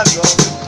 algo.